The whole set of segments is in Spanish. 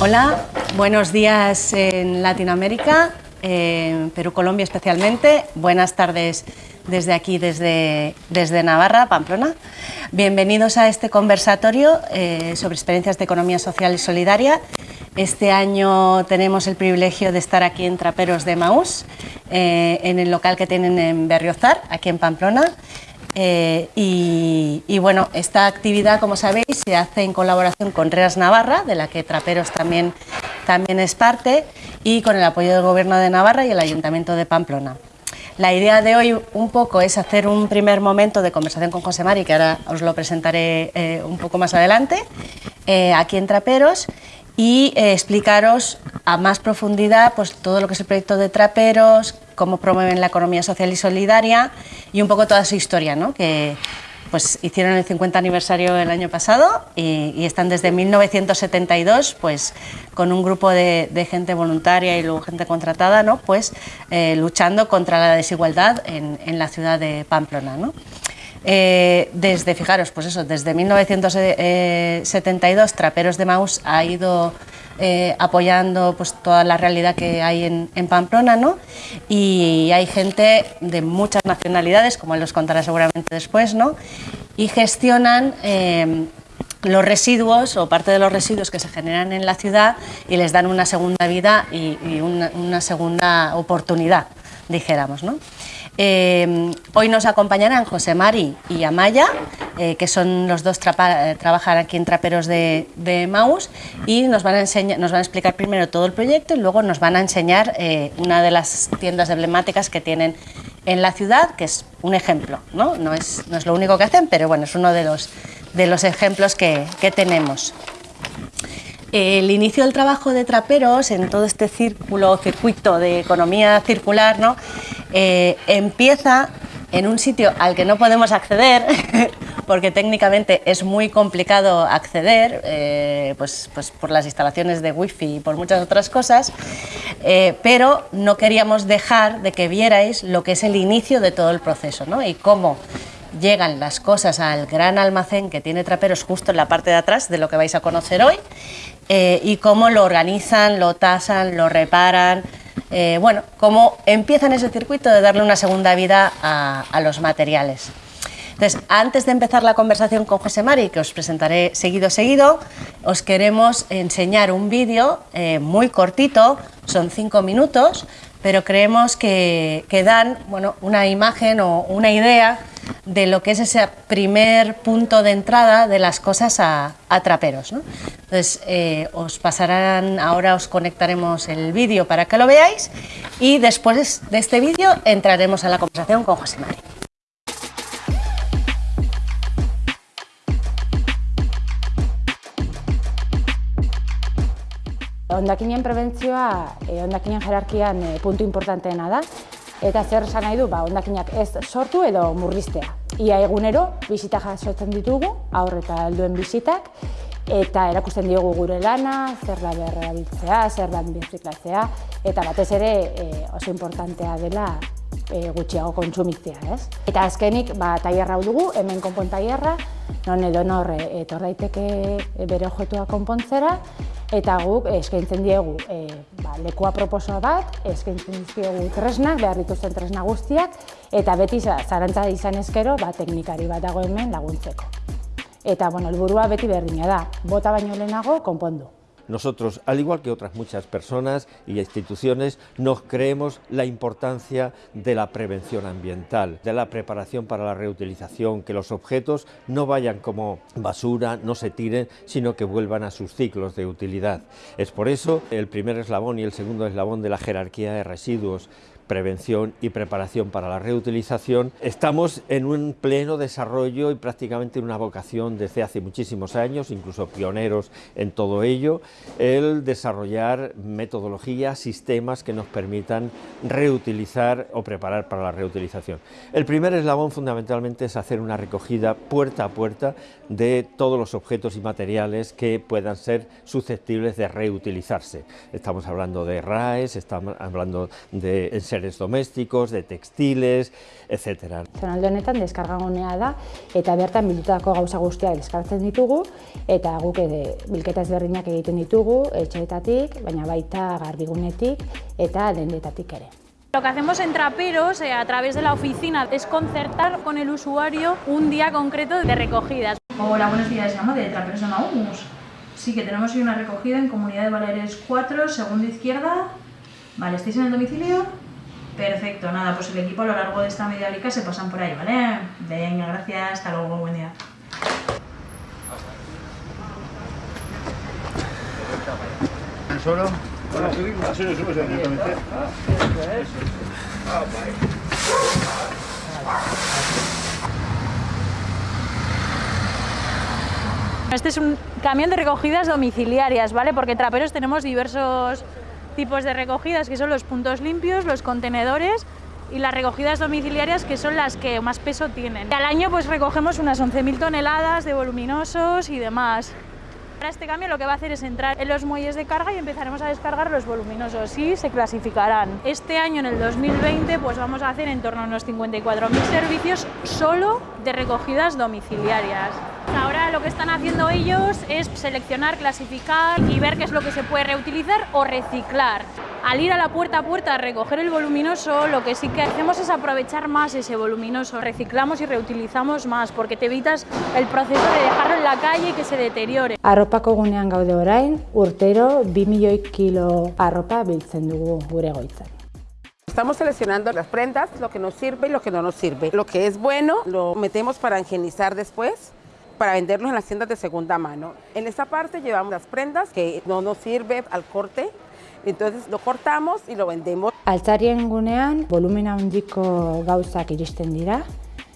Hola, buenos días en Latinoamérica, en Perú, Colombia especialmente. Buenas tardes desde aquí, desde, desde Navarra, Pamplona. Bienvenidos a este conversatorio eh, sobre experiencias de economía social y solidaria. Este año tenemos el privilegio de estar aquí en Traperos de Maús, eh, en el local que tienen en Berriozar, aquí en Pamplona. Eh, y, bueno, esta actividad, como sabéis, se hace en colaboración con REAS Navarra, de la que Traperos también, también es parte, y con el apoyo del Gobierno de Navarra y el Ayuntamiento de Pamplona. La idea de hoy un poco es hacer un primer momento de conversación con José Mari, que ahora os lo presentaré eh, un poco más adelante, eh, aquí en Traperos, y explicaros a más profundidad pues, todo lo que es el proyecto de Traperos, cómo promueven la economía social y solidaria y un poco toda su historia, ¿no? que pues, hicieron el 50 aniversario el año pasado y, están desde 1972 pues, con un grupo de, gente voluntaria y luego gente contratada ¿no? pues, eh, luchando contra la desigualdad en, la ciudad de Pamplona. ¿no? Eh, desde, fijaros, pues eso, desde 1972 Traperos de Maus ha ido eh, apoyando pues, toda la realidad que hay en, Pamplona, ¿no? y hay gente de muchas nacionalidades, como él los contará seguramente después, ¿no? y gestionan eh, los residuos o parte de los residuos que se generan en la ciudad y les dan una segunda vida y, una, una, segunda oportunidad, dijéramos. ¿no? Eh, hoy nos acompañarán José Mari y Amaya, eh, que son los dos eh, trabajan aquí en Traperos de, Maus y nos van, a explicar primero todo el proyecto y luego nos van a enseñar una de las tiendas emblemáticas que tienen en la ciudad, que es un ejemplo, ¿no? No, es, no es lo único que hacen, pero bueno, es uno de los, de los ejemplos que, que tenemos. El inicio del trabajo de traperos en todo este círculo, circuito de economía circular, ¿no? Eh, empieza en un sitio al que no podemos acceder, porque técnicamente es muy complicado acceder, eh, pues, pues, por las instalaciones de wifi y por muchas otras cosas, eh, pero no queríamos dejar de que vierais lo que es el inicio de todo el proceso ¿no? y cómo llegan las cosas al gran almacén que tiene Traperos justo en la parte de atrás de lo que vais a conocer hoy eh, y cómo lo organizan, lo tasan, lo reparan, eh, bueno, cómo empiezan ese circuito de darle una segunda vida a, los materiales. Entonces, antes de empezar la conversación con José Mari, que os presentaré seguido seguido, os queremos enseñar un vídeo eh, muy cortito, son cinco minutos, pero creemos que, que dan bueno, una imagen o una idea de lo que es ese primer punto de entrada de las cosas a, traperos. Entonces, eh, os pasarán, ahora os conectaremos el vídeo para que lo veáis y después de este vídeo entraremos a la conversación con José María. Ondakinen prebentzioa, eh, ondakinen jerarkian eh, puntu importanteena da, Eta zer esan nahi du, ba, ondakinak ez sortu edo murriztea. Ia egunero, bizita jasotzen ditugu, aur eta helduen bizitak, eta erakusten diogu gure lana, zer da berrabiltzea, zer da birziklatzea, eta batez ere e, oso importantea dela e, gutxiago kontsumitzea, ez? Eta azkenik, ba, taierra dugu, hemen konpon taierra, non edo nor etor daiteke bere objetua konpontzera, eta guk eskaintzen diegu e, ba, lekua proposoa bat, eskaintzen diegu tresnak, behar dituzten tresna guztiak, eta beti zarantza izan ezkero ba, teknikari bat dago hemen laguntzeko. Eta, bueno, elburua beti berdina da, bota baino lehenago konpondu. Nosotros, al igual que otras muchas personas y instituciones, nos creemos la importancia de la prevención ambiental, de la preparación para la reutilización, que los objetos no vayan como basura, no se tiren, sino que vuelvan a sus ciclos de utilidad. Es por eso el primer eslabón y el segundo eslabón de la jerarquía de residuos prevención y preparación para la reutilización. Estamos en un pleno desarrollo y prácticamente una vocación desde hace muchísimos años, incluso pioneros en todo ello, el desarrollar metodologías, sistemas que nos permitan reutilizar o preparar para la reutilización. El primer eslabón fundamentalmente es hacer una recogida puerta a puerta de todos los objetos y materiales que puedan ser susceptibles de reutilizarse. Estamos hablando de RAES, estamos hablando de enseres domésticos, de textiles, etc. Zonalde honetan deskargagunea da eta bertan bildutako gauza guztiak deskartzen ditugu eta guk ere bilketa ezberdinak egiten ditugu etxeetatik, baina baita garbigunetik eta dendetatik ere. Lo que hacemos en Traperos, eh, a través de la oficina, es concertar con el usuario un día concreto de recogidas. Hola, buenos días, llamo de Traperos de Maús. Sí, que tenemos hoy una recogida en Comunidad de Baleares 4, segunda izquierda. Vale, ¿estáis en el domicilio? Perfecto, nada, pues el equipo a lo largo de esta media horica se pasan por ahí, ¿vale? Venga, gracias, hasta luego, buen día. ¿Solo? Subimos directamente. Este es un camión de recogidas domiciliarias, ¿vale? Porque traperos tenemos diversos tipos de recogidas, que son los puntos limpios, los contenedores y las recogidas domiciliarias, que son las que más peso tienen. Al año pues recogemos unas 11.000 toneladas de voluminosos y demás. Ahora este cambio lo que va a hacer es entrar en los muelles de carga y empezaremos a descargar los voluminosos y se clasificarán. Este año, en el 2020, pues vamos a hacer en torno a unos 54.000 servicios solo de recogidas domiciliarias. Ahora lo que están haciendo ellos es seleccionar, clasificar y ver qué es lo que se puede reutilizar o reciclar. Al ir a la puerta a puerta a recoger el voluminoso, lo que sí que hacemos es aprovechar más ese voluminoso. Reciclamos y reutilizamos más porque te evitas el proceso de dejarlo en la calle y que se deteriore. Arropako gunean gaude orain, urtero 2 milioi kilo arropa biltzen dugu gure goitzan. Estamos seleccionando las prendas, lo que nos sirve y lo que no nos sirve. Lo que es bueno lo metemos para higienizar después para venderlos en las tiendas de segunda mano. En esta parte llevamos las prendas que no nos sirve al corte, entonces lo cortamos y lo vendemos. Altzarien gunean volumena handiko gauzak iristen dira,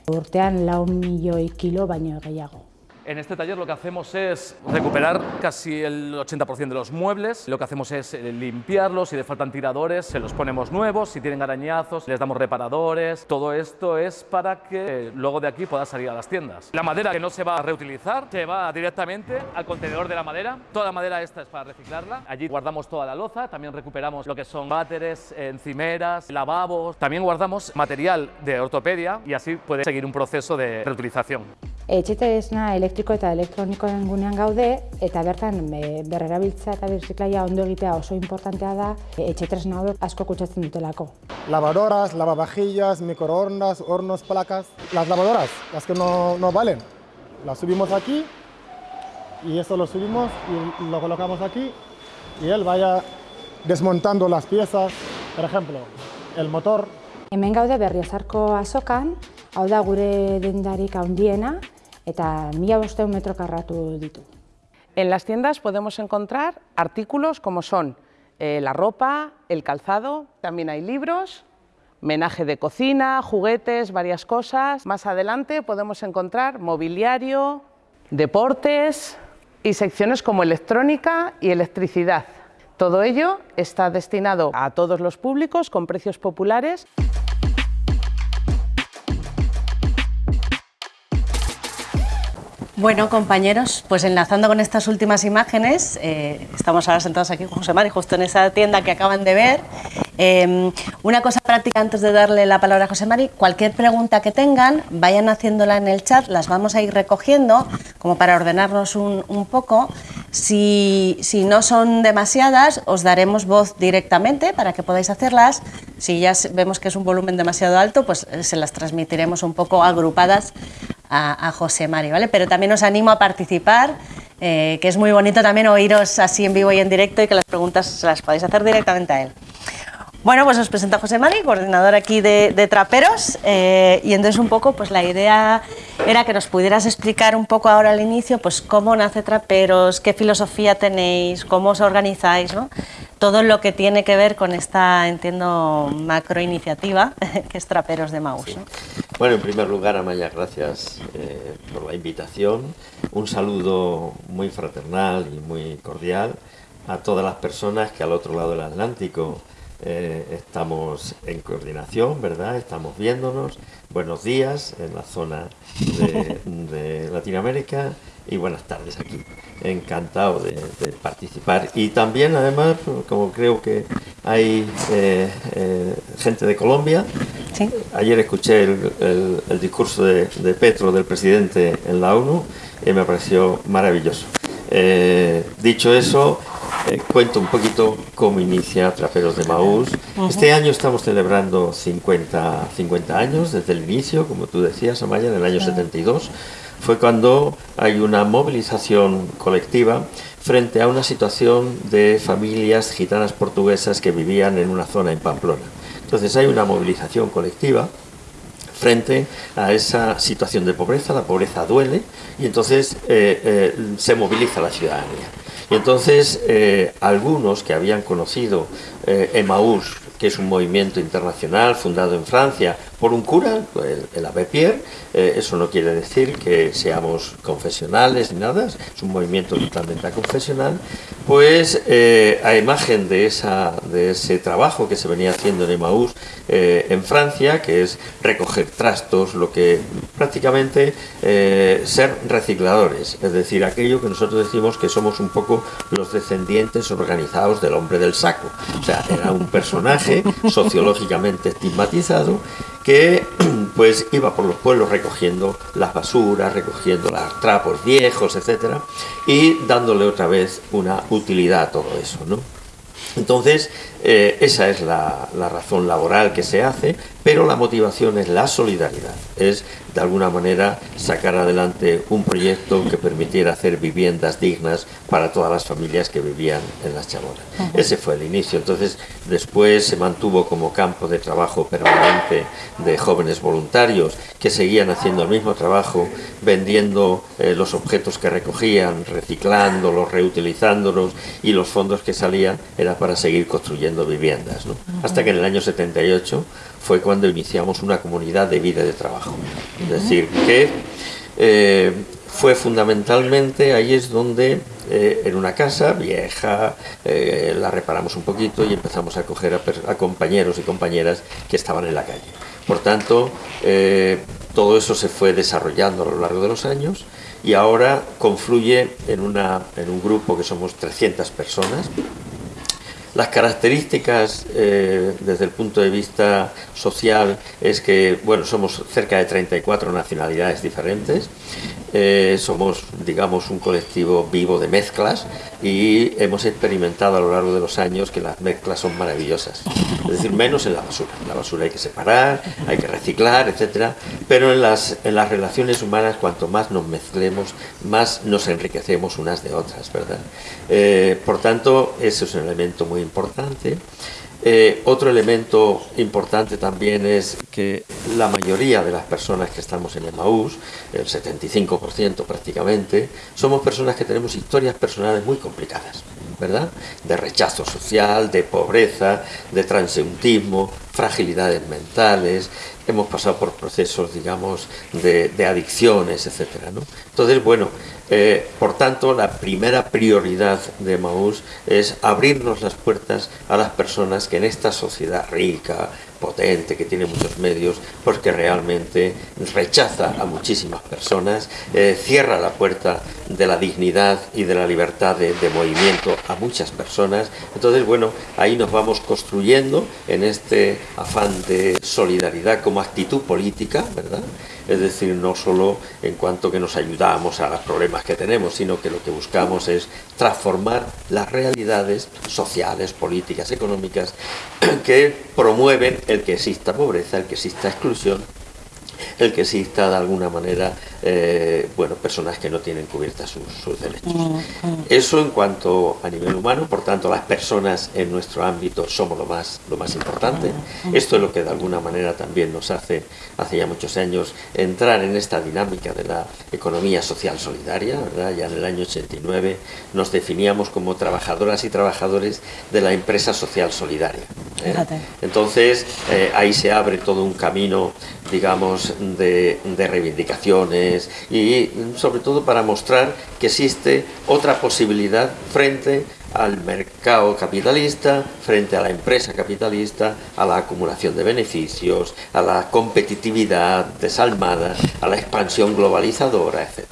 urtean lau milioi kilo baino gehiago. En este taller lo que hacemos es recuperar casi el 80% de los muebles, lo que hacemos es eh, limpiarlos, si le faltan tiradores se los ponemos nuevos, si tienen arañazos les damos reparadores, todo esto es para que luego de aquí pueda salir a las tiendas. La madera que no se va a reutilizar se va directamente al contenedor de la madera, toda la madera esta es para reciclarla, allí guardamos toda la loza, también recuperamos lo que son váteres, encimeras, lavabos, también guardamos material de ortopedia y así puede seguir un proceso de reutilización. Etxetesna elektriko eta elektronikoen gunean gaude eta bertan e, berrerabiltzea eta birziklaia ondo egitea oso importantea da e, etxetresna hauek asko kutsatzen dutelako. Lavadoras, lavavajillas, microondas, hornos, placas. Las lavadoras, las que no, no valen, las subimos aquí y eso lo subimos y lo colocamos aquí y él vaya desmontando las piezas, por ejemplo, el motor. Hemen gaude berriozarko azokan, hau da gure dendarik handiena, eta mila bosteun metro karratu. En las tiendas podemos encontrar artículos como son eh, la ropa, el calzado, también hay libros, menaje de cocina, juguetes, varias cosas. Más adelante podemos encontrar mobiliario, deportes y secciones como electrónica y electricidad. Todo ello está destinado a todos los públicos con precios populares. Bueno, compañeros, pues enlazando con estas últimas imágenes, eh, estamos ahora sentados aquí con José Mari, justo en esa tienda que acaban de ver. Eh, una cosa práctica antes de darle la palabra a José Mari, cualquier pregunta que tengan, vayan haciéndola en el chat, las vamos a ir recogiendo, como para ordenarnos un, un poco. Si, si, no son demasiadas, os daremos voz directamente para que podáis hacerlas. Si ya vemos que es un volumen demasiado alto, pues eh, se las transmitiremos un poco agrupadas a, José Mari, ¿vale? Pero también os animo a participar, eh, que es muy bonito también oíros así en vivo y en directo y que las preguntas se las podáis hacer directamente a él. Bueno, pues os presento a José Mari, coordinador aquí de, de Traperos, eh, y entonces un poco pues la idea era que nos pudieras explicar un poco ahora al inicio pues cómo nace Traperos, qué filosofía tenéis, cómo os organizáis, ¿no? todo lo que tiene que ver con esta, entiendo, macro iniciativa que es Traperos de Maus. Sí. ¿no? Bueno, en primer lugar, Amaya, gracias eh, por la invitación. Un saludo muy fraternal y muy cordial a todas las personas que al otro lado del Atlántico eh, estamos en coordinación, ¿verdad? Estamos viéndonos. Buenos días en la zona de, de Latinoamérica y buenas tardes aquí. Encantado de, de, participar. Y también, además, como creo que, hay eh, eh, gente de Colombia. Ayer escuché el, discurso de, Petro, del presidente en la ONU, y me pareció maravilloso. Eh, dicho eso, cuento un poquito cómo inicia Traperos de Maús. Este año estamos celebrando 50, 50 años desde el inicio, como tú decías, Amaya, en el año 72. Fue cuando hay una movilización colectiva frente a una situación de familias gitanas portuguesas que vivían en una zona en Pamplona. Entonces hay una movilización colectiva frente a esa situación de pobreza, la pobreza duele y entonces eh, eh, se moviliza la ciudadanía. Y entonces eh, algunos que habían conocido Emmaús, que es un movimiento internacional fundado en Francia por un cura, el, el eh, eso no quiere decir que seamos confesionales ni nada, es un movimiento totalmente confesional, pues eh, a imagen de, esa, de ese trabajo que se venía haciendo en Emmaús eh, en Francia, que es recoger trastos, lo que prácticamente ser recicladores, es decir, aquello que nosotros decimos que somos un poco los descendientes organizados del hombre del saco, o sea, era un personaje sociológicamente estigmatizado que pues iba por los pueblos recogiendo las basuras, recogiendo los trapos viejos, etcétera, y dándole otra vez una utilidad a todo eso, ¿no? Entonces, eh, esa es la, razón laboral que se hace, pero la motivación es la solidaridad, de alguna manera sacar adelante un proyecto que permitiera hacer viviendas dignas para todas las familias que vivían en las chabonas. Ese fue el inicio. Entonces, después se mantuvo como campo de trabajo permanente de jóvenes voluntarios que seguían haciendo el mismo trabajo, vendiendo eh, los objetos que recogían, reciclándolos, reutilizándolos y los fondos que salían era para seguir construyendo viviendas. Hasta que en el año 78 fue cuando iniciamos una comunidad de vida y de trabajo. Es decir, que eh, fue fundamentalmente, ahí es donde eh, en una casa vieja eh, la reparamos un poquito y empezamos a coger a, compañeros y compañeras que estaban en la calle. Por tanto, todo eso se fue desarrollando a lo largo de los años y ahora confluye en, una, en un grupo que somos 300 personas las características eh, desde el punto de vista social es que, bueno, somos cerca de 34 nacionalidades diferentes, eh, somos, digamos, un colectivo vivo de mezclas y hemos experimentado a lo largo de los años que las mezclas son maravillosas. Es decir, menos en la basura. La basura hay que separar, hay que reciclar, etcétera, pero en las, en las relaciones humanas, cuanto más nos mezclemos, más nos enriquecemos unas de otras, ¿verdad? Eh, por tanto, eso es un elemento muy importante. Eh, otro elemento importante también es que la mayoría de las personas que estamos en Emmaús, el 75% prácticamente, somos personas que tenemos historias personales muy complicadas, ¿verdad? De rechazo social, de pobreza, de transeuntismo, fragilidades mentales, hemos pasado por procesos, digamos, de, adicciones, ¿no? Entonces, bueno, eh, por tanto, la primera prioridad de Maús es abrirnos las puertas a las personas que en esta sociedad rica, potente, que tiene muchos medios, porque realmente rechaza a muchísimas personas, eh, cierra la puerta de la dignidad y de la libertad de, de, movimiento a muchas personas. Entonces, bueno, ahí nos vamos construyendo en este afán de solidaridad como actitud política, ¿verdad? Es decir, no solo en cuanto que nos ayudamos a los problemas que tenemos, sino que lo que buscamos es transformar las realidades sociales, políticas, económicas que promueven el que exista pobreza, el que exista exclusión el que exista de alguna manera eh, bueno, personas que no tienen cubiertas sus, derechos. Mm, mm. Eso en cuanto a nivel humano, por tanto las personas en nuestro ámbito somos lo más, lo más importante. Mm, Esto es lo que de alguna manera también nos hace, hace ya muchos años, entrar en esta dinámica de la economía social solidaria. ¿verdad? Ya en el año 89 nos definíamos como trabajadoras y trabajadores de la empresa social solidaria. ¿eh? Entonces eh, ahí se abre todo un camino, digamos, de, reivindicaciones y sobre todo para mostrar que existe otra posibilidad frente al mercado capitalista, frente a la empresa capitalista, a la acumulación de beneficios, a la competitividad desalmada, a la expansión globalizadora, etc.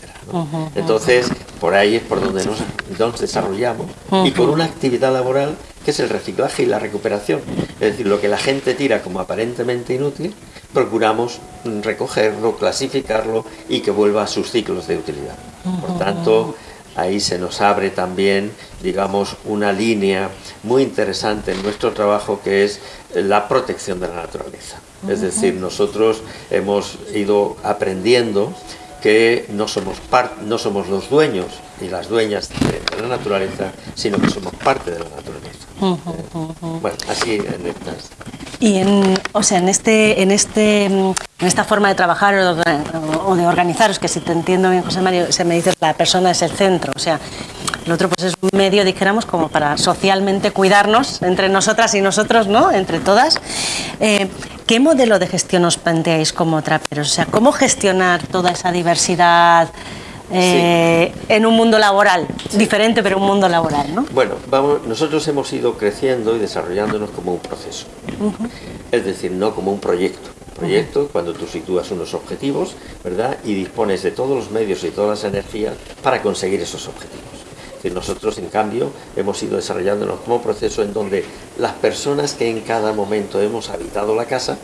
Entonces, por ahí es por donde nos, nos desarrollamos y por una actividad laboral que es el reciclaje y la recuperación. Es decir, lo que la gente tira como aparentemente inútil, procuramos recogerlo, clasificarlo y que vuelva a sus ciclos de utilidad. Por tanto, ahí se nos abre también, digamos, una línea muy interesante en nuestro trabajo que es la protección de la naturaleza. Es decir, nosotros hemos ido aprendiendo que no somos, no somos los dueños y las dueñas de, la naturaleza, sino que somos parte de la naturaleza. bueno, así en estas... Y en, o sea, en, este, en, este, en esta forma de trabajar o de organizaros, que si te entiendo bien, José Mario, se me dice la persona es el centro, o sea, el otro pues es un medio, dijéramos, como para socialmente cuidarnos entre nosotras y nosotros, ¿no? Entre todas. Eh, ¿Qué modelo de gestión os planteáis como traperos? O sea, ¿cómo gestionar toda esa diversidad eh, en un mundo laboral? Diferente, pero un mundo laboral, ¿no? Bueno, vamos, nosotros hemos ido creciendo y desarrollándonos como un proceso. Es decir, no como un proyecto. Proyecto, cuando tú sitúas unos objetivos, ¿verdad? Y dispones de todos los medios y todas las energías para conseguir esos objetivos nosotros, en cambio, hemos ido desarrollándonos como proceso en donde las personas que en cada momento hemos habitado la casa,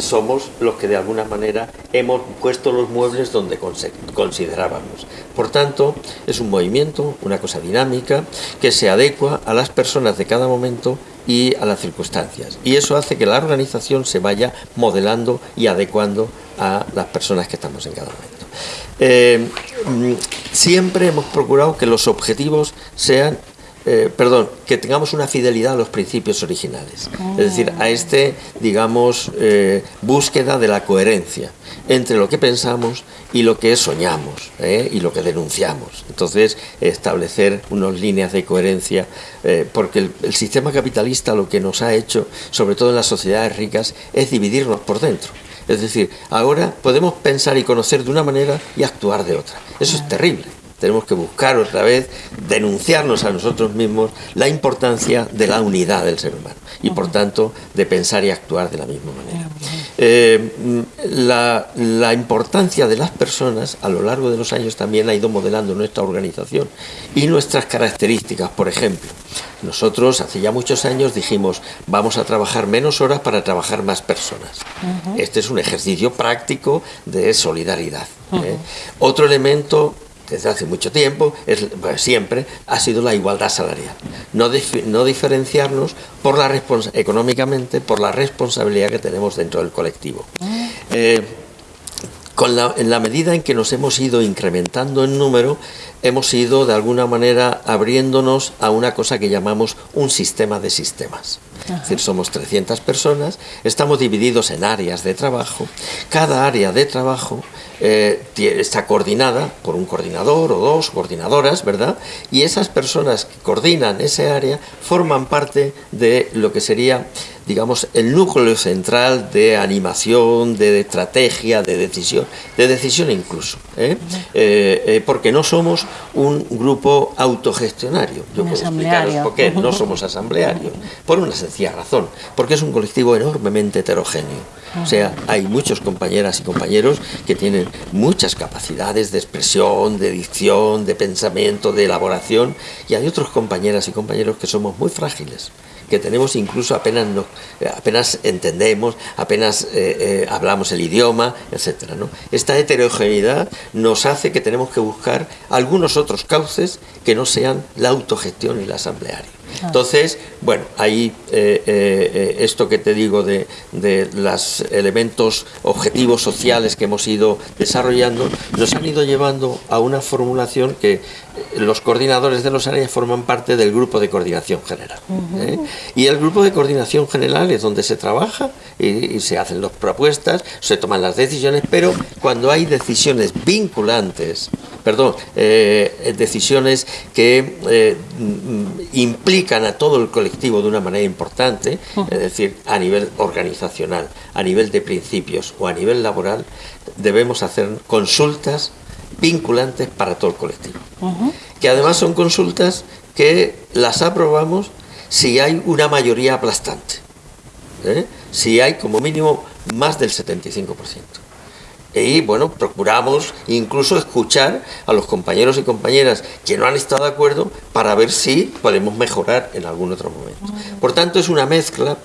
somos los que de alguna manera hemos puesto los muebles donde considerábamos. Por tanto, es un movimiento, una cosa dinámica, que se adecua a las personas de cada momento y a las circunstancias. Y eso hace que la organización se vaya modelando y adecuando a las personas que estamos en cada momento. Eh, mm, siempre hemos procurado que los objetivos sean eh, perdón, que tengamos una fidelidad a los principios originales. Es decir, a este, digamos, eh, búsqueda de la coherencia entre lo que pensamos y lo que soñamos y lo que denunciamos. Entonces, establecer unas líneas de coherencia, porque el sistema capitalista lo que nos ha hecho, sobre todo en las sociedades ricas, es dividirnos por dentro. Es decir, ahora podemos pensar y conocer de una manera y actuar de otra. Eso es terrible. Tenemos que buscar otra vez, denunciarnos a nosotros mismos la importancia de la unidad del ser humano y por tanto de pensar y actuar de la misma manera. Eh, la, la, importancia de las personas a lo largo de los años también ha ido modelando nuestra organización y nuestras características. Por ejemplo, nosotros hace ya muchos años dijimos vamos a trabajar menos horas para trabajar más personas. Este es un ejercicio práctico de solidaridad. ¿eh? Otro elemento desde hace mucho tiempo, es, siempre, ha sido la igualdad salarial. No, no diferenciarnos por la económicamente por la responsabilidad que tenemos dentro del colectivo. Ah. Eh, con la, en la medida en que nos hemos ido incrementando en número, hemos ido de alguna manera abriéndonos a una cosa que llamamos un sistema de sistemas. Es decir, somos 300 personas, estamos divididos en áreas de trabajo. Cada área de trabajo eh, está coordinada por un coordinador o dos coordinadoras, ¿verdad? Y esas personas que coordinan ese área forman parte de lo que sería, digamos, el núcleo central de animación, de estrategia, de decisión, de decisión incluso. ¿eh? Eh, porque no somos un grupo autogestionario. Yo puedo explicaros por qué no somos asamblearios. Por una sencilla razón, porque es un colectivo enormemente heterogéneo. O sea, hay muchos compañeras y compañeros que tienen muchas capacidades de expresión, de dicción, de pensamiento, de elaboración, y hay otros compañeras y compañeros que somos muy frágiles que tenemos incluso apenas, no, apenas entendemos, apenas eh, eh, hablamos el idioma, etc. ¿no? Esta heterogeneidad nos hace que tenemos que buscar algunos otros cauces que no sean la autogestión y el asambleario. Ah. Entonces, bueno, ahí eh, esto que te digo de, los elementos objetivos sociales que hemos ido desarrollando, nos han ido llevando a una formulación que los coordinadores de los áreas forman parte del grupo de coordinación general. Y el grupo de coordinación general es donde se trabaja y, se hacen las propuestas, se toman las decisiones, pero cuando hay decisiones vinculantes, perdón, decisiones que implican a todo el colectivo de una manera importante, es decir, a nivel organizacional, a nivel de principios o a nivel laboral, debemos hacer consultas vinculantes para todo el colectivo. Que además son consultas que las aprobamos si hay una mayoría aplastante, ¿eh? si hay como mínimo más del 75%. Y bueno, procuramos incluso escuchar a los compañeros y compañeras que no han estado de acuerdo para ver si podemos mejorar en algún otro momento. Por tanto, es una mezcla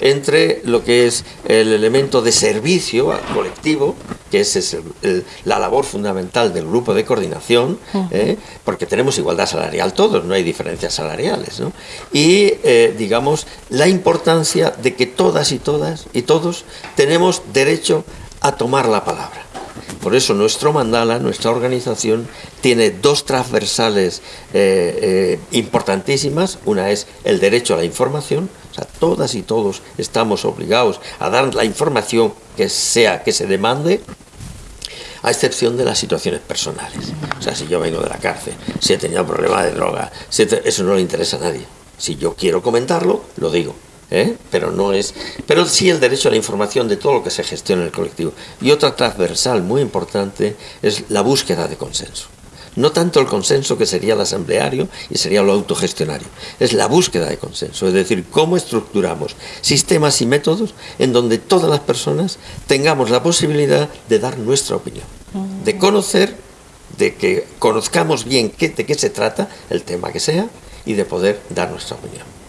entre lo que es el elemento de servicio al colectivo, que es la labor fundamental del grupo de coordinación, ¿eh? porque tenemos igualdad salarial todos, no hay diferencias salariales, ¿no? y eh, digamos la importancia de que todas y todas y todos tenemos derecho a tomar la palabra. Por eso nuestro mandala, nuestra organización, tiene dos transversales eh, eh, importantísimas. Una es el derecho a la información, o sea, todas y todos estamos obligados a dar la información que sea que se demande, a excepción de las situaciones personales. O sea, si yo vengo de la cárcel, si he tenido problemas de droga, eso no le interesa a nadie. Si yo quiero comentarlo, lo digo. ¿Eh? pero no es, pero sí el derecho a la información de todo lo que se gestiona en el colectivo. Y otra transversal muy importante es la búsqueda de consenso. No tanto el consenso que sería el asambleario y sería lo autogestionario, es la búsqueda de consenso, es decir, cómo estructuramos sistemas y métodos en donde todas las personas tengamos la posibilidad de dar nuestra opinión, de conocer, de que conozcamos bien qué, de qué se trata, el tema que sea, y de poder dar nuestra opinión.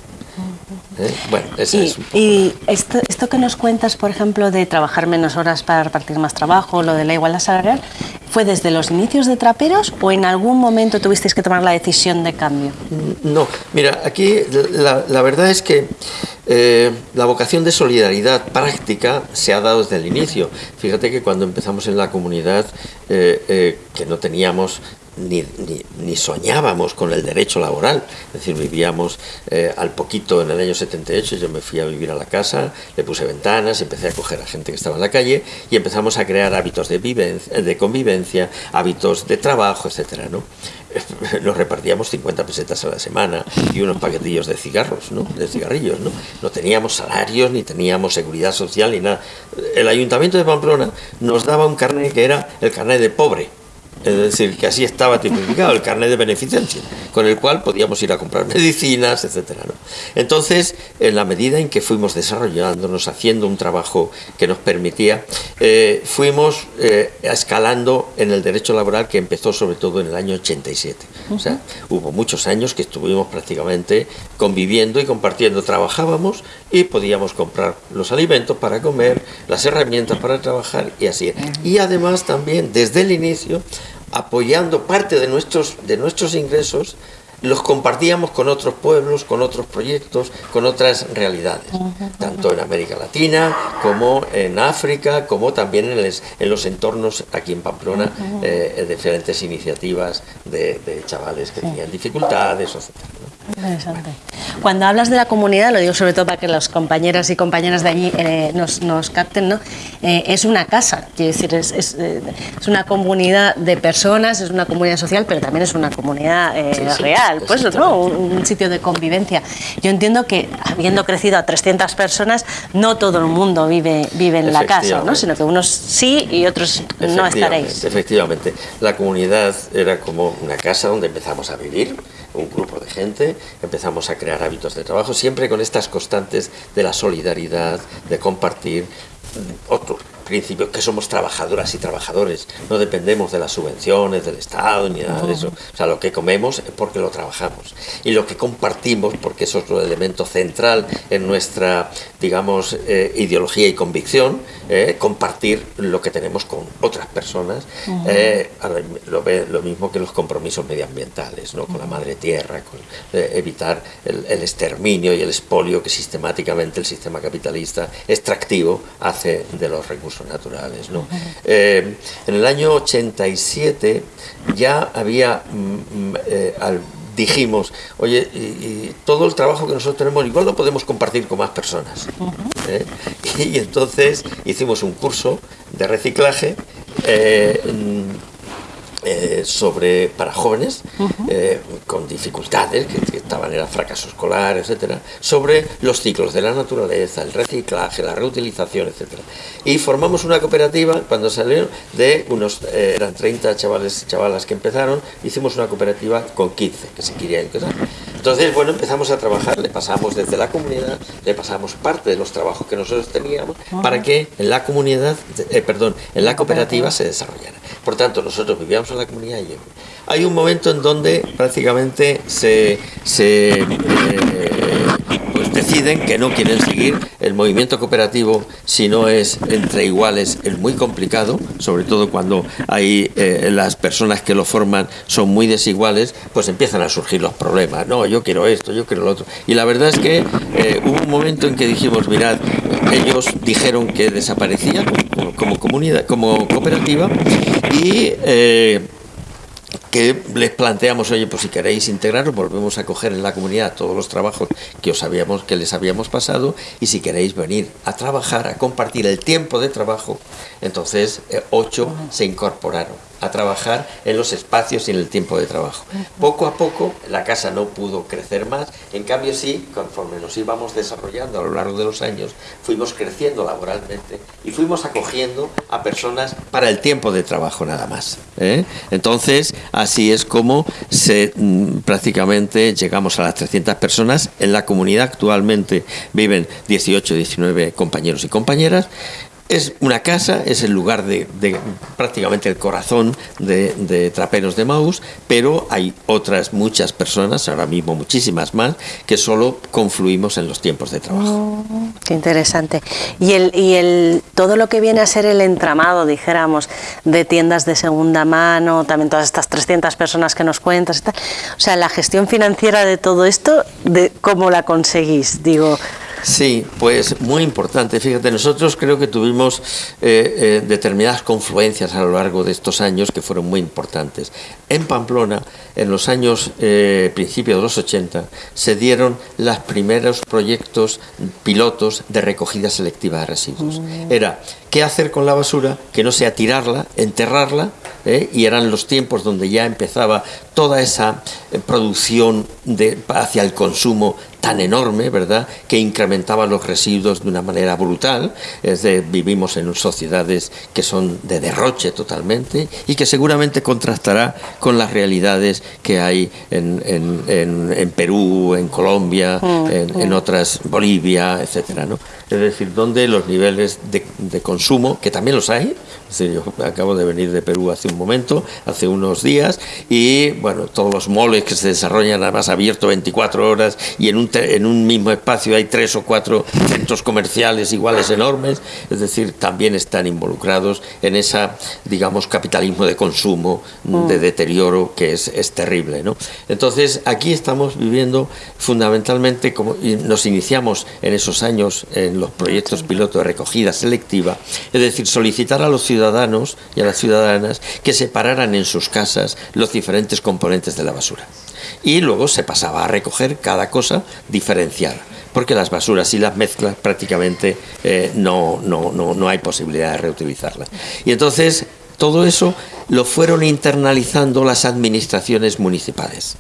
¿Eh? Bueno, y, y esto, esto, que nos cuentas, por ejemplo, de trabajar menos horas para repartir más trabajo, lo de la igualdad salarial, ¿fue desde los inicios de Traperos o en algún momento tuvisteis que tomar la decisión de cambio? No, mira, aquí la, la verdad es que eh, la vocación de solidaridad práctica se ha dado desde el inicio. Fíjate que cuando empezamos en la comunidad, eh, que no teníamos ni, ni, soñábamos con el derecho laboral. Es decir, vivíamos eh, al poquito en el año 78, yo me fui a vivir a la casa, le puse ventanas, empecé a coger a gente que estaba en la calle y empezamos a crear hábitos de, vivencia, de convivencia, hábitos de trabajo, etcétera, ¿no? Nos repartíamos 50 pesetas a la semana y unos paquetillos de cigarros, ¿no? De cigarrillos, ¿no? No teníamos salarios, ni teníamos seguridad social, ni nada. El Ayuntamiento de Pamplona nos daba un carnet que era el carnet de pobre es decir, que así estaba tipificado el carnet de beneficencia, con el cual podíamos ir a comprar medicinas, etcétera. Entonces, en la medida en que fuimos desarrollándonos, haciendo un trabajo que nos permitía, eh, fuimos eh, escalando en el derecho laboral que empezó sobre todo en el año 87. O sea, hubo muchos años que estuvimos prácticamente conviviendo y compartiendo. Trabajábamos y podíamos comprar los alimentos para comer, las herramientas para trabajar y así. Y además también, desde el inicio, apoyando parte de nuestros, de nuestros ingresos, los compartíamos con otros pueblos, con otros proyectos, con otras realidades, tanto en América Latina como en África, como también en, los entornos aquí en Pamplona, eh, diferentes iniciativas de, chavales que tenían dificultades, etc. Interesante. Cuando hablas de la comunidad, lo digo sobre todo para que las compañeras y compañeras de allí eh, nos, nos, capten, ¿no? Eh, es una casa, quiero decir, es, es, eh, es, una comunidad de personas, es una comunidad social, pero también es una comunidad real, pues, ¿no? Un, sitio de convivencia. Yo entiendo que, habiendo crecido a 300 personas, no todo el mundo vive, vive en la casa, ¿no? sino que unos sí y otros no estaréis. Efectivamente, la comunidad era como una casa donde empezamos a vivir, un grupo de gente, empezamos a crear hábitos de trabajo, siempre con estas constantes de la solidaridad, de compartir, otro principio que somos trabajadoras y trabajadores, no dependemos de las subvenciones del Estado ni nada de eso. O sea, lo que comemos es porque lo trabajamos. Y lo que compartimos, porque eso es otro elemento central en nuestra, digamos, eh, ideología y convicción, eh, compartir lo que tenemos con otras personas, eh, lo, lo, mismo que los compromisos medioambientales, ¿no? con la madre tierra, con evitar el, el exterminio y el expolio que sistemáticamente el sistema capitalista extractivo hace de los recursos naturales. ¿no? Eh, en el año 87 ya había, mm, mm, eh, dijimos, oye, y, todo el trabajo que nosotros tenemos igual lo podemos compartir con más personas. ¿eh? Y, entonces hicimos un curso de reciclaje eh, sobre, para jóvenes eh, con dificultades, que, estaban en el fracaso escolar, etcétera, sobre los ciclos de la naturaleza, el reciclaje, la reutilización, etcétera. Y formamos una cooperativa cuando salió de unos, eh, eran 30 chavales y chavalas que empezaron, hicimos una cooperativa con 15 que se querían empezar. Entonces, bueno, empezamos a trabajar, le pasamos desde la comunidad, le pasamos parte de los trabajos que nosotros teníamos para que en la comunidad, perdón, en la cooperativa se desarrollara. Por tanto, nosotros vivíamos en la comunidad y hay un momento en donde prácticamente se, eh, pues deciden que no quieren seguir el movimiento cooperativo si no es entre iguales es muy complicado sobre todo cuando hay eh, las personas que lo forman son muy desiguales pues empiezan a surgir los problemas no yo quiero esto yo quiero lo otro. Y la verdad es que eh, hubo un momento en que dijimos mirad ellos dijeron que desaparecía como, comunidad como cooperativa y que les planteamos, oye, pues si queréis integraros, volvemos a coger en la comunidad todos los trabajos que os habíamos, que les habíamos pasado, y si queréis venir a trabajar, a compartir el tiempo de trabajo, entonces eh, ocho se incorporaron a trabajar en los espacios y en el tiempo de trabajo. Poco a poco la casa no pudo crecer más, en cambio sí, conforme nos íbamos desarrollando a lo largo de los años, fuimos creciendo laboralmente y fuimos acogiendo a personas para el tiempo de trabajo nada más. ¿eh? Entonces, así es como se, mm, prácticamente llegamos a las 300 personas. En la comunidad actualmente viven 18, 19 compañeros y compañeras es una casa, es el lugar de, prácticamente el corazón de, Traperos de Maus, pero hay otras muchas personas, ahora mismo muchísimas más, que solo confluimos en los tiempos de trabajo. Oh, qué interesante. Y, el, y el, todo lo que viene a ser el entramado, dijéramos, de tiendas de segunda mano, también todas estas 300 personas que nos cuentas, o sea, la gestión financiera de todo esto, de ¿cómo la conseguís? Digo, Sí, pues muy importante. Fíjate, nosotros creo que tuvimos eh, eh, determinadas confluencias a lo largo de estos años que fueron muy importantes. En Pamplona, en los años eh, principios de los 80, se dieron los primeros proyectos pilotos de recogida selectiva de residuos. Mm. Era qué hacer con la basura, que no sea tirarla, enterrarla, y eran los tiempos donde ya empezaba toda esa producción de, hacia el consumo tan enorme, ¿verdad?, que incrementaba los residuos de una manera brutal. Es de, vivimos en sociedades que son de derroche totalmente y que seguramente contrastará con las realidades que hay en, en, Perú, en Colombia, mm, en, mm. otras, Bolivia, etcétera, ¿no? Es decir, donde los niveles de, de consumo, que también los hay, yo acabo de venir de Perú hace un momento, hace unos días, y bueno, todos los moles que se desarrollan además abierto 24 horas y en un, en un mismo espacio hay tres o cuatro centros comerciales iguales enormes, es decir, también están involucrados en ese, digamos, capitalismo de consumo, mm. de deterioro que es, es terrible. ¿no? Entonces, aquí estamos viviendo fundamentalmente, como nos iniciamos en esos años en los proyectos piloto de recogida selectiva, es decir, solicitar a los ciudadanos ciudadanos y a las ciudadanas que separaran en sus casas los diferentes componentes de la basura. Y luego se pasaba a recoger cada cosa diferenciada, porque las basuras y las mezclas prácticamente eh, no, no, no, no hay posibilidad de reutilizarlas. Y entonces todo eso lo fueron internalizando las administraciones municipales.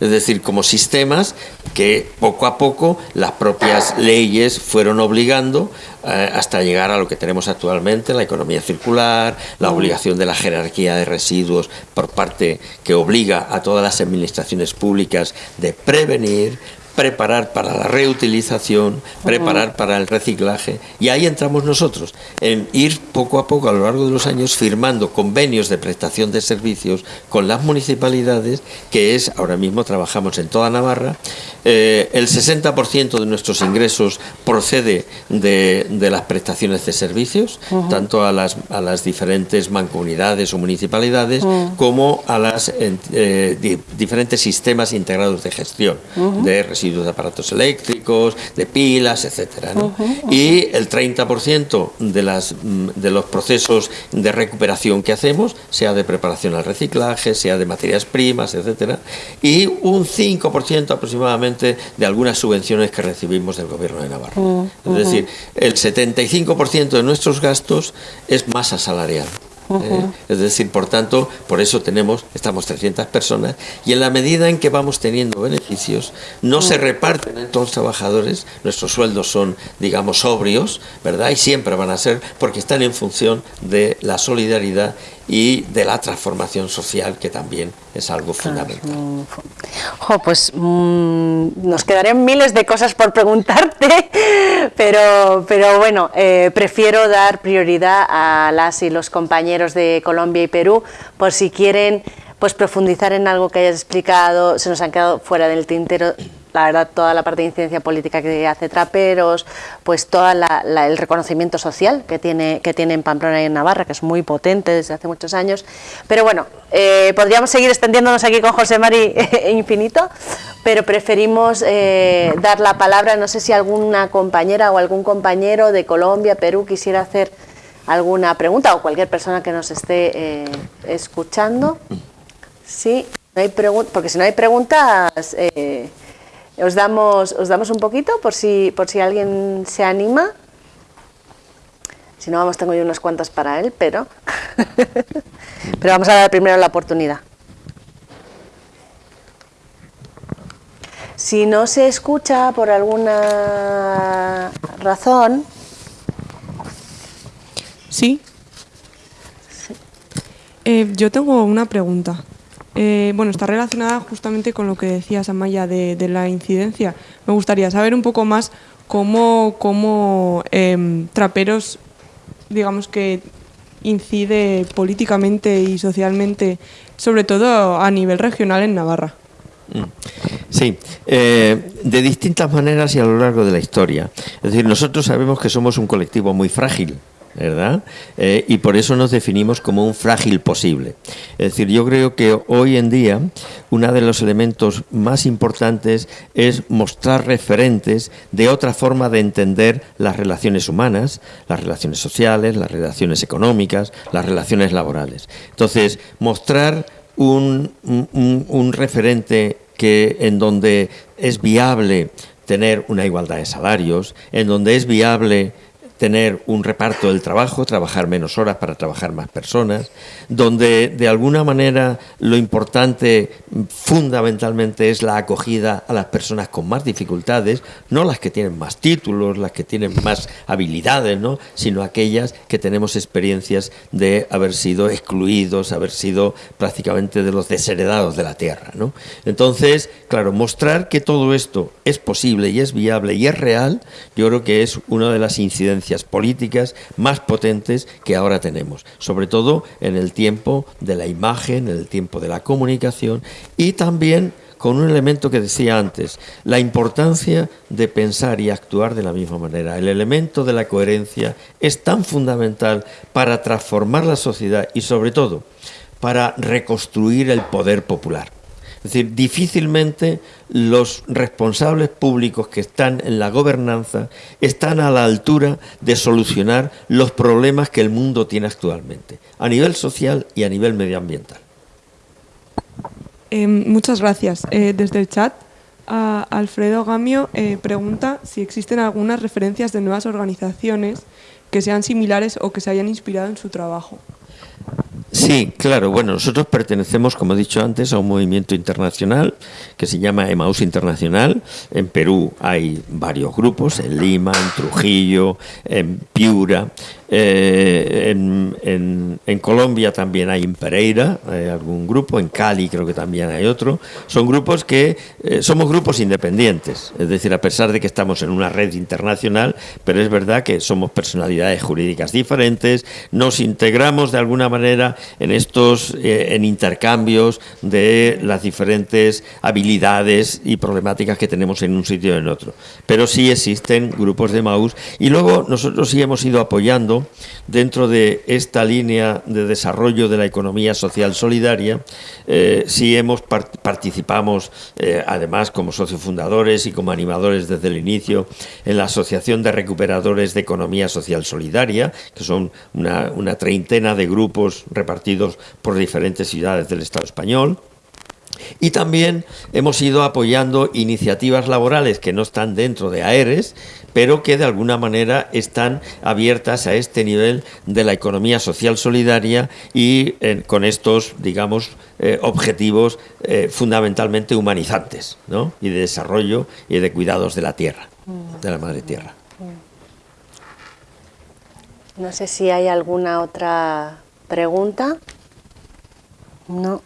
Es decir, como sistemas que poco a poco las propias leyes fueron obligando eh, hasta llegar a lo que tenemos actualmente, la economía circular, la obligación de la jerarquía de residuos por parte que obliga a todas las administraciones públicas de prevenir, preparar para la reutilización, preparar para el reciclaje. Y ahí entramos nosotros, en ir poco a poco a lo largo de los años firmando convenios de prestación de servicios con las municipalidades, que es, ahora mismo trabajamos en toda Navarra, eh, el 60% de nuestros ingresos procede de, las prestaciones de servicios, tanto a las, a las diferentes mancomunidades o municipalidades como a los eh, diferentes sistemas integrados de gestión de residuos de aparatos eléctricos, de pilas, etcétera. Y el 30% de, las, mm, de los procesos de recuperación que hacemos, sea de preparación al reciclaje, sea de materias primas, etcétera, y un 5% aproximadamente de algunas subvenciones que recibimos del gobierno de Navarra. Es decir, el 75% de nuestros gastos es masa salarial. ¿eh? Es decir, por tanto, por eso tenemos, estamos 300 personas y en la medida en que vamos teniendo beneficios, no se reparten entre los trabajadores, nuestros sueldos son, digamos, sobrios, ¿verdad? Y siempre van a ser porque están en función de la solidaridad y de la transformación social, que también es algo fundamental. pues mm, nos quedarían miles de cosas por preguntarte, pero, pero bueno, eh, prefiero dar prioridad a las y los compañeros de Colombia y Perú, por si quieren pues profundizar en algo que hayas explicado, se nos han quedado fuera del tintero la verdad, toda la parte de incidencia política que hace Traperos, pues todo el reconocimiento social que tiene, que tiene en Pamplona y en Navarra, que es muy potente desde hace muchos años. Pero bueno, eh, podríamos seguir extendiéndonos aquí con José Mari infinito, pero preferimos eh, dar la palabra, no sé si alguna compañera o algún compañero de Colombia, Perú, quisiera hacer alguna pregunta o cualquier persona que nos esté eh, escuchando. Sí, no hay porque si no hay preguntas... Os damos, os damos un poquito por si, por si alguien se anima. Si no, vamos, tengo yo unas cuantas para él, pero, pero vamos a dar primero la oportunidad. Si no se escucha por alguna razón... Sí. Eh, yo tengo una pregunta. Eh, bueno, está relacionada justamente con lo que decías, Amaya, de, la incidencia. Me gustaría saber un poco más cómo, cómo em, Traperos, digamos que incide políticamente y socialmente, sobre todo a nivel regional en Navarra. Mm. Sí, eh, de distintas maneras y a lo largo de la historia. Es decir, nosotros sabemos que somos un colectivo muy frágil, ¿verdad? Eh, y por eso nos definimos como un frágil posible. Es decir, yo creo que hoy en día uno de los elementos más importantes es mostrar referentes de otra forma de entender las relaciones humanas, las relaciones sociales, las relaciones económicas, las relaciones laborales. Entonces, mostrar un, un referente que en donde es viable tener una igualdad de salarios, en donde es viable tener un reparto del trabajo, trabajar menos horas para trabajar más personas, donde de alguna manera lo importante fundamentalmente es la acogida a las personas con más dificultades, no las que tienen más títulos, las que tienen más habilidades, ¿no? sino aquellas que tenemos experiencias de haber sido excluidos, haber sido prácticamente de los desheredados de la tierra. ¿no? Entonces, claro, mostrar que todo esto es posible y es viable y es real, yo creo que es una de las incidencias políticas más potentes que ahora tenemos, sobre todo en el tiempo de la imagen, en el tiempo de la comunicación y también con un elemento que decía antes, la importancia de pensar y actuar de la misma manera. El elemento de la coherencia es tan fundamental para transformar la sociedad y sobre todo para reconstruir el poder popular. Es decir, difícilmente los responsables públicos que están en la gobernanza están a la altura de solucionar los problemas que el mundo tiene actualmente, a nivel social y a nivel medioambiental. Em, muchas gracias. Eh, desde el chat, Alfredo Gamio eh, pregunta si existen algunas referencias de nuevas organizaciones que sean similares o que se hayan inspirado en su trabajo. Sí, claro. Bueno, nosotros pertenecemos, como he dicho antes, a un movimiento internacional que se llama Emaús Internacional. En Perú hay varios grupos, en Lima, en Trujillo, en Piura. Eh, en, Colombia también hay en Pereira hay algún grupo, en Cali creo que también hay otro. Son grupos que eh, somos grupos independientes, es decir, a pesar de que estamos en una red internacional, pero es verdad que somos personalidades jurídicas diferentes, nos integramos de alguna manera en estos eh, en intercambios de las diferentes habilidades y problemáticas que tenemos en un sitio y en otro. Pero sí existen grupos de MAUS y luego nosotros sí hemos ido apoyando dentro de esta línea de desarrollo de la economía social solidaria, eh, sí hemos participamos eh, además como socios fundadores y como animadores desde el inicio en la Asociación de Recuperadores de Economía Social Solidaria, que son una treintena de grupos repartidos por diferentes ciudades del Estado español. Y también hemos ido apoyando iniciativas laborales que no están dentro de AERES, pero que de alguna manera están abiertas a este nivel de la economía social solidaria y eh, con estos, digamos, eh, objetivos eh, fundamentalmente humanizantes ¿no? y de desarrollo y de cuidados de la tierra, de la madre tierra. No sé si hay alguna otra pregunta. No.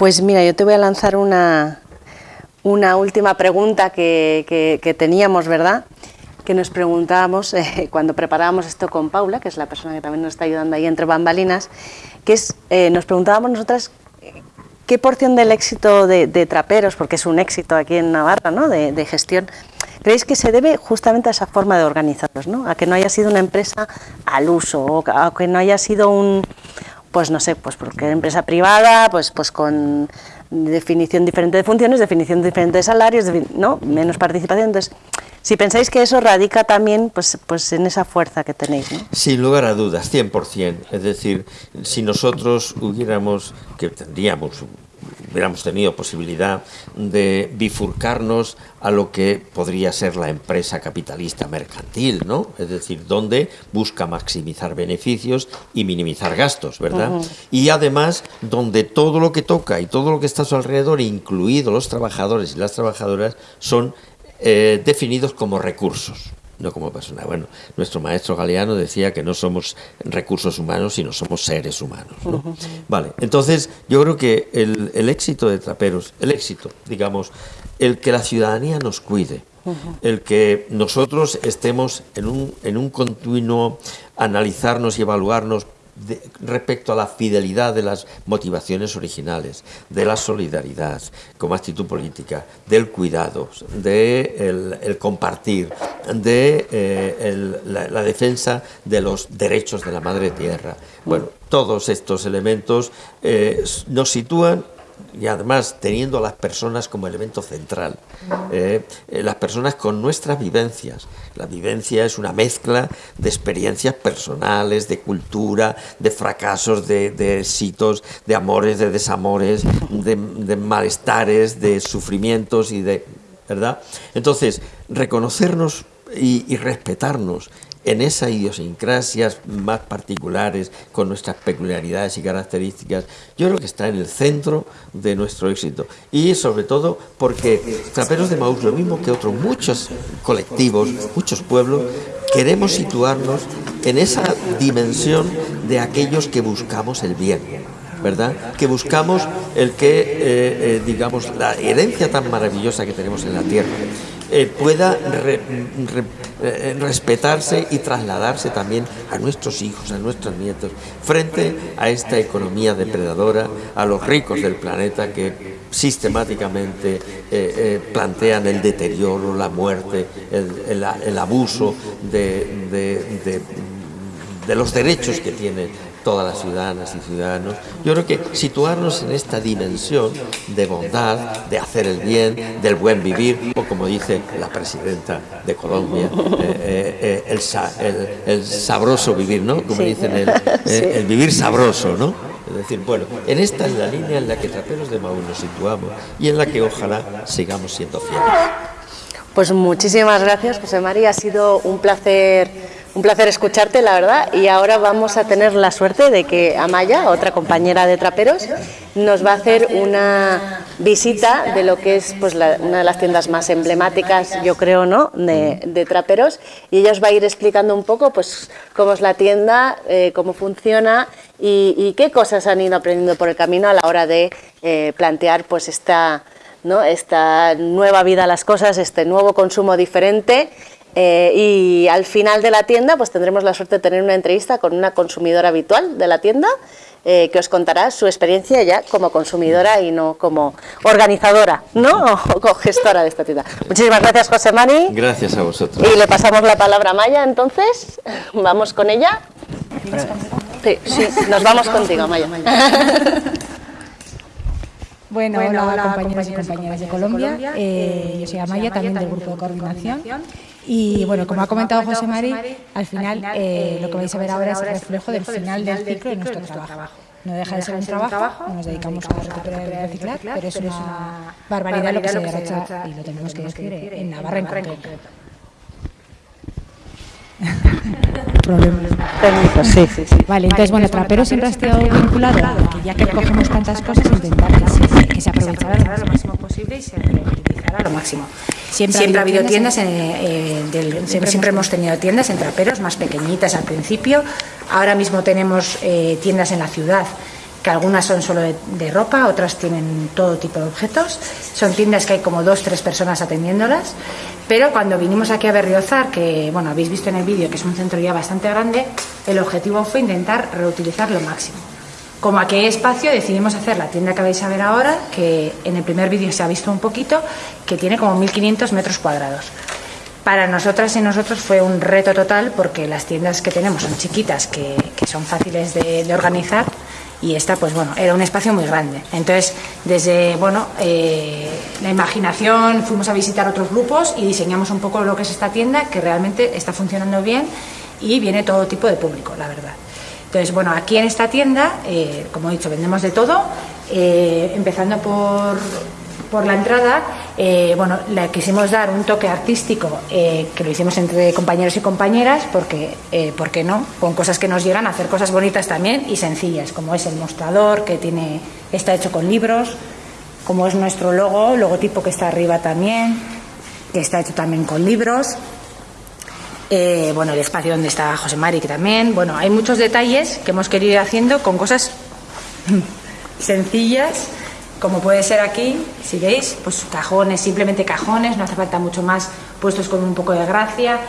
Pues mira, yo te voy a lanzar una, una última pregunta que, teníamos, ¿verdad? Que nos preguntábamos eh, cuando preparábamos esto con Paula, que es la persona que también nos está ayudando ahí entre bambalinas, que es, eh, nos preguntábamos nosotras qué porción del éxito de, Traperos, porque es un éxito aquí en Navarra, ¿no? de, gestión, creéis que se debe justamente a esa forma de organizarlos, ¿no? a que no haya sido una empresa al uso, o a que no haya sido un, pues no sé, pues porque empresa privada, pues, pues con definición diferente de funciones, definición diferente de salarios, ¿no? menos participación. Entonces, si pensáis que eso radica también pues, pues en esa fuerza que tenéis. ¿no? Sin lugar a dudas, 100%. Es decir, si nosotros hubiéramos, que tendríamos hubiéramos tenido posibilidad de bifurcarnos a lo que podría ser la empresa capitalista mercantil, ¿no? Es decir, donde busca maximizar beneficios y minimizar gastos, ¿verdad? Y además, donde todo lo que toca y todo lo que está a su alrededor, incluidos los trabajadores y las trabajadoras, son eh, definidos como recursos no como persona. Bueno, nuestro maestro Galeano decía que no somos recursos humanos, sino somos seres humanos. Vale, entonces yo creo que el, el, éxito de Traperos, el éxito, digamos, el que la ciudadanía nos cuide, el que nosotros estemos en un, en un continuo analizarnos y evaluarnos respecto a la fidelidad de las motivaciones originales, de la solidaridad como actitud política, del cuidado, de el, compartir, de eh, la, defensa de los derechos de la madre tierra. Bueno, todos estos elementos eh, nos sitúan y además teniendo a las personas como elemento central, eh, eh, las personas con nuestras vivencias. La vivencia es una mezcla de experiencias personales, de cultura, de fracasos, de, éxitos, de amores, de desamores, de, malestares, de sufrimientos y de... ¿verdad? Entonces, reconocernos y respetarnos en esas idiosincrasias más particulares, con nuestras peculiaridades y características, yo creo que está en el centro de nuestro éxito. Y sobre todo porque Traperos de Maús, lo mismo que otros muchos colectivos, muchos pueblos, queremos situarnos en esa dimensión de aquellos que buscamos el bien. ¿verdad? Que buscamos el que, eh, eh, digamos, la herencia tan maravillosa que tenemos en la tierra, eh, pueda eh, respetarse y trasladarse también a nuestros hijos, a nuestros nietos, frente a esta economía depredadora, a los ricos del planeta que sistemáticamente eh, plantean el deterioro, la muerte, el, abuso de, de los derechos que tiene todas las ciudadanas y ciudadanos. Yo creo que situarnos en esta dimensión de bondad, de hacer el bien, del buen vivir, o como dice la presidenta de Colombia, eh, eh, eh, el, sabroso vivir, ¿no? Como dicen, el, vivir sabroso, ¿no? Es decir, bueno, en esta es la línea en la que Traperos de Maú nos situamos y en la que ojalá sigamos siendo fieles. Pues muchísimas gracias, José María. Ha sido un placer un placer escucharte, la verdad, y ahora vamos a tener la suerte de que Amaya, otra compañera de Traperos, nos va a hacer una visita de lo que es pues, una de las tiendas más emblemáticas, yo creo, ¿no? de, Traperos, y ella os va a ir explicando un poco pues, cómo es la tienda, eh, cómo funciona y, qué cosas han ido aprendiendo por el camino a la hora de eh, plantear pues, esta, ¿no? esta nueva vida a las cosas, este nuevo consumo diferente eh, y al final de la tienda pues tendremos la suerte de tener una entrevista con una consumidora habitual de la tienda eh, que os contará su experiencia ya como consumidora y no como organizadora ¿no? o gestora de esta tienda. Muchísimas gracias José Mari. Gracias a vosotros. Y le pasamos la palabra a Maya entonces, vamos con ella. Sí, sí, nos vamos contigo Maya. Bueno, hola, compañeros, y compañeras de Colombia. Eh, yo soy Amaya, también del grupo de coordinación. Y bueno, como ha comentado José Mari, al final eh, lo que vais a ver ahora es el reflejo del final del ciclo de nuestro trabajo. no deja de ser un trabajo, nos dedicamos a recuperar y reciclar, pero es una barbaridad lo que se derrocha y lo tenemos que decir en Navarra en concreto. Problemas técnicos, sí, sí, sí. Vale, entonces, bueno, Trapero siempre ha estado vinculado a que ya que cogemos tantas cosas, intentar que se, que se aprovechara lo máximo posible y se reutilizara lo máximo. Siempre, ha habido tiendas, en, eh, del- siempre, siempre hemos tenido tiendas en traperos más pequeñitas al principio. Ahora mismo tenemos eh, tiendas en la ciudad que algunas son solo de, de ropa, otras tienen todo tipo de objetos. Son tiendas que hay como dos, tres personas atendiéndolas. Pero cuando vinimos aquí a Berriozar, que bueno, habéis visto en el vídeo que es un centro ya bastante grande, el objetivo fue intentar reutilizar lo máximo. Como hay espacio, decidimos hacer la tienda que vais a ver ahora, que en el primer vídeo se ha visto un poquito, que tiene como 1.500 metros cuadrados. Para nosotras y nosotros fue un reto total porque las tiendas que tenemos son chiquitas, que, son fáciles de, de organizar y esta, pues bueno, era un espacio muy grande. Entonces, desde, bueno, eh, la imaginación fuimos a visitar otros grupos y diseñamos un poco lo que es esta tienda, que realmente está funcionando bien y viene todo tipo de público, la verdad. Entonces, bueno, aquí en esta tienda, eh, como he dicho, vendemos de todo, eh, empezando por, por la entrada, eh, bueno, le quisimos dar un toque artístico, que lo hicimos entre compañeros y compañeras, porque, ¿por qué no? Con cosas que nos llegan a hacer cosas bonitas también y sencillas, como es el mostrador, que tiene, está hecho con libros, como es nuestro logo, logotipo que está arriba también, que está hecho también con libros. Eh, bueno, el espacio donde está José Mari, que también. Bueno, hay muchos detalles que hemos querido ir haciendo con cosas sencillas, como puede ser aquí, si veis, pues cajones, simplemente cajones, no hace falta mucho más, puestos con un poco de gracia,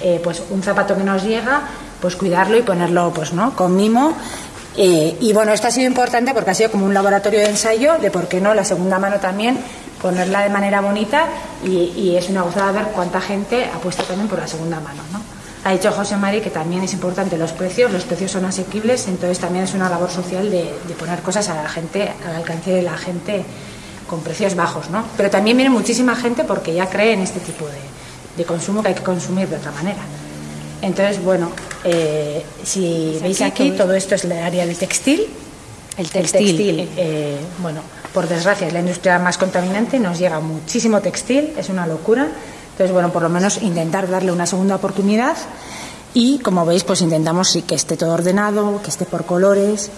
eh, pues un zapato que nos llega, pues cuidarlo y ponerlo, pues no, con mimo. Eh, y bueno, esto ha sido importante porque ha sido como un laboratorio de ensayo de por qué no la segunda mano también ponerla de manera bonita y, y es una gozada ver cuánta gente apuesta también por la segunda mano, ¿no? Ha dicho José Mari que también es importante los precios, los precios son asequibles, entonces también es una labor social de, de poner cosas a la gente, al alcance de la gente con precios bajos, ¿no? Pero también viene muchísima gente porque ya cree en este tipo de, de consumo que hay que consumir de otra manera. Entonces, bueno, eh, si veis aquí, todo esto es el área del textil. El textil, eh, bueno, por desgracia es la industria más contaminante, nos llega muchísimo textil, es una locura. Entonces, bueno, por lo menos intentar darle una segunda oportunidad y, como veis, pues intentamos sí, que esté todo ordenado, que esté por colores,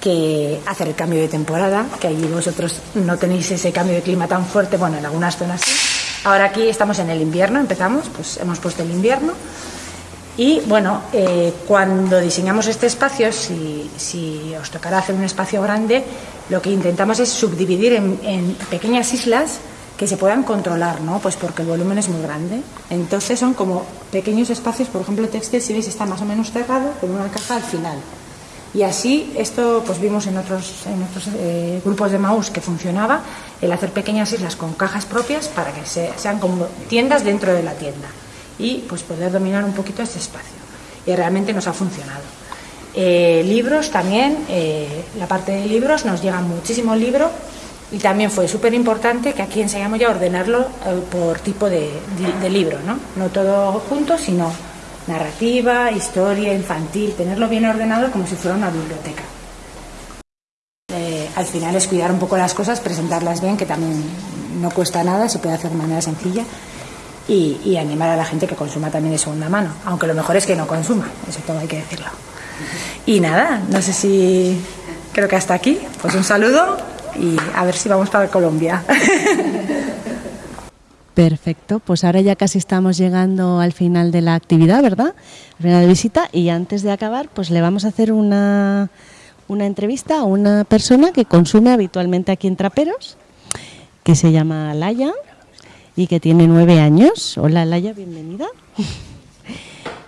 que hacer el cambio de temporada, que allí vosotros no tenéis ese cambio de clima tan fuerte, bueno, en algunas zonas sí. Ahora aquí estamos en el invierno, empezamos, pues hemos puesto el invierno. Y bueno, eh, cuando diseñamos este espacio, si, si os tocará hacer un espacio grande, lo que intentamos es subdividir en, pequeñas islas que se puedan controlar, ¿no? Pues porque el volumen es muy grande. Entonces son como pequeños espacios, por ejemplo, el textil, si veis, está más o menos cerrado con una caja al final. Y así, esto pues vimos en otros, otros eh, grupos de Maús que funcionaba, el hacer pequeñas islas con cajas propias para que se- sean como tiendas dentro de la tienda y pues poder dominar un poquito este espacio. Y realmente nos ha funcionado. Eh, libros también, eh, la parte de libros, nos llega muchísimo libro y también fue súper importante que aquí enseñamos ya a ordenarlo eh, por tipo de, de- libro, ¿no? No todo junto, sino narrativa, historia, infantil, tenerlo bien ordenado como si fuera una biblioteca. Eh, al final es cuidar un poco las cosas, presentarlas bien, que también no cuesta nada, se puede hacer de manera sencilla. Y, y animar a la gente que consuma también de segunda mano, aunque lo mejor es que no consuma, eso todo hay que decirlo. Y nada, no sé si creo que hasta aquí, pues un saludo y a ver si vamos para Colombia. Perfecto, pues ahora ya casi estamos llegando al final de la actividad, ¿verdad? Al final de visita y antes de acabar, pues le vamos a hacer una, una entrevista a una persona que consume habitualmente aquí en Traperos, que se llama Laya y que tiene nueve años. Hola Laya, bienvenida.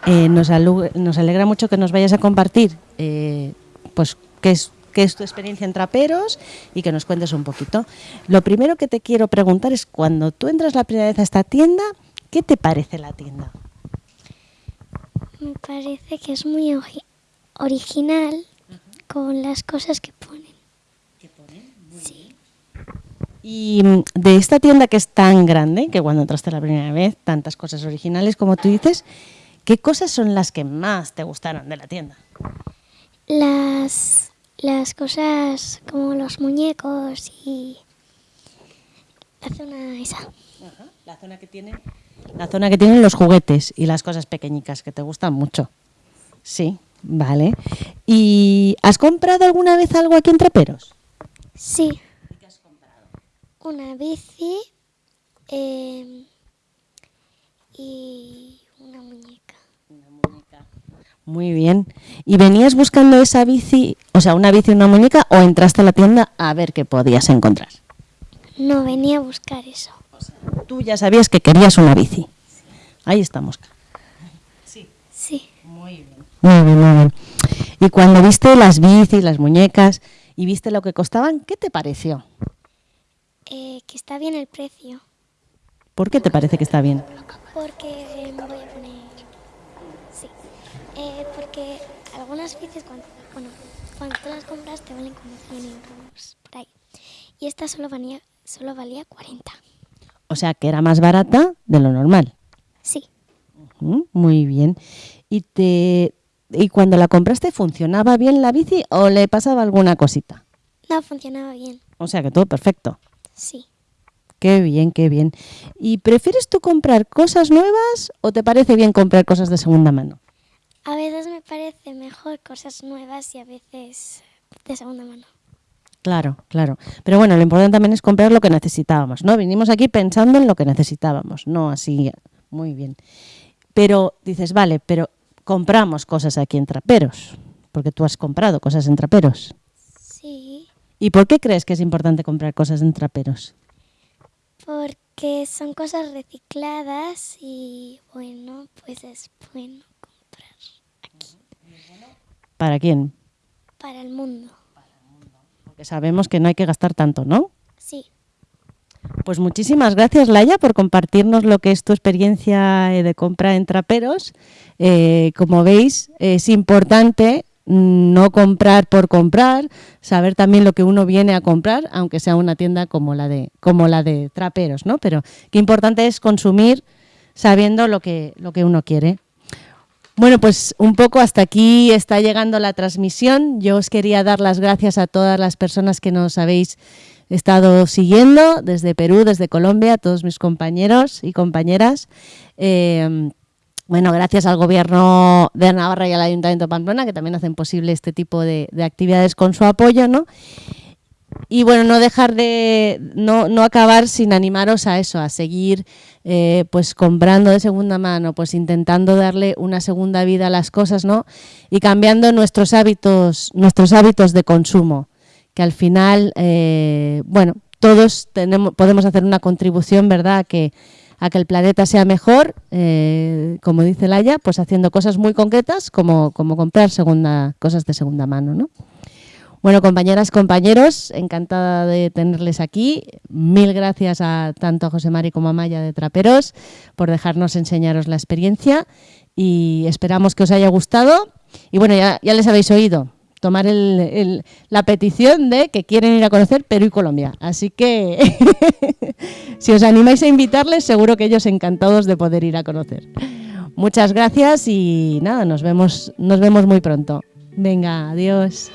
Eh, nos, nos alegra mucho que nos vayas a compartir eh, pues qué es, qué es tu experiencia en Traperos y que nos cuentes un poquito. Lo primero que te quiero preguntar es cuando tú entras la primera vez a esta tienda, ¿qué te parece la tienda? Me parece que es muy ori- original con las cosas que Y mm, de esta tienda que es tan grande, que cuando entraste la primera vez, tantas cosas originales como tú dices, ¿qué cosas son las que más te gustaron de la tienda? Las las cosas como los muñecos y la zona esa. La zona que tiene. La zona que tienen los juguetes y las cosas pequeñicas que te gustan mucho. Sí, vale. ¿Y has comprado alguna vez algo aquí en Traperos? Sí. Una bici eh, y una muñeca. Muy bien. ¿Y venías buscando esa bici, o sea, una bici y una muñeca, o entraste a la tienda a ver qué podías encontrar? No, venía a buscar eso. Tú ya sabías que querías una bici. Ahí estamos. Sí. Sí. Muy bien. Muy bien, muy bien. Y cuando viste las bicis, las muñecas, y viste lo que costaban, ¿qué te pareció? Eh, que está bien el precio. ¿Por qué te parece que está bien? Porque me voy a poner... Sí. Eh, porque algunas bicis, cuando, bueno, cuando tú las compras te valen como 100 euros por ahí. Y esta solo valía, solo valía 40. O sea, que era más barata de lo normal. Sí. muy bien. ¿Y, te, ¿Y cuando la compraste funcionaba bien la bici o le pasaba alguna cosita? No, funcionaba bien. O sea, que todo perfecto. Sí. Qué bien, qué bien. ¿Y prefieres tú comprar cosas nuevas o te parece bien comprar cosas de segunda mano? A veces me parece mejor cosas nuevas y a veces de segunda mano. Claro, claro. Pero bueno, lo importante también es comprar lo que necesitábamos, ¿no? Vinimos aquí pensando en lo que necesitábamos, no así, muy bien. Pero dices, vale, pero compramos cosas aquí en Traperos, porque tú has comprado cosas en Traperos. ¿Y por qué crees que es importante comprar cosas en Traperos? Porque son cosas recicladas y bueno, pues es bueno comprar aquí. ¿Para quién? Para el mundo que sabemos que no hay que gastar tanto, ¿no? Sí. Pues muchísimas gracias, Laia, por compartirnos lo que es tu experiencia eh, de compra en traperos. Eh, como veis, es importante no comprar por comprar, saber también lo que uno viene a comprar, aunque sea una tienda como la de, como la de traperos, ¿no? Pero qué importante es consumir sabiendo lo que, lo que uno quiere. Bueno, pues un poco hasta aquí está llegando la transmisión. Yo os quería dar las gracias a todas las personas que nos habéis estado siguiendo desde Perú, desde Colombia, a todos mis compañeros y compañeras. Eh, bueno, gracias al Gobierno de Navarra y al Ayuntamiento de Pamplona, que también hacen posible este tipo de, de actividades con su apoyo, ¿no? y bueno, no dejar de, no, no, acabar sin animaros a eso, a seguir eh, pues comprando de segunda mano, pues intentando darle una segunda vida a las cosas, ¿no? Y cambiando nuestros hábitos, nuestros hábitos de consumo, que al final, eh, bueno, todos tenemos, podemos hacer una contribución, ¿verdad?, que, a que el planeta sea mejor, eh, como dice Laia, pues haciendo cosas muy concretas como, como comprar segunda, cosas de segunda mano, ¿no? Bueno, compañeras, compañeros, encantada de tenerles aquí. Mil gracias a tanto a José Mari como a Maya de Traperos por dejarnos enseñaros la experiencia y esperamos que os haya gustado. Y bueno, ya, les habéis oído tomar la petición de que quieren ir a conocer Perú y Colombia. Así que si os animáis a invitarles, seguro que ellos encantados de poder ir a conocer. Muchas gracias y nada, nos vemos, nos vemos muy pronto. Venga, adiós.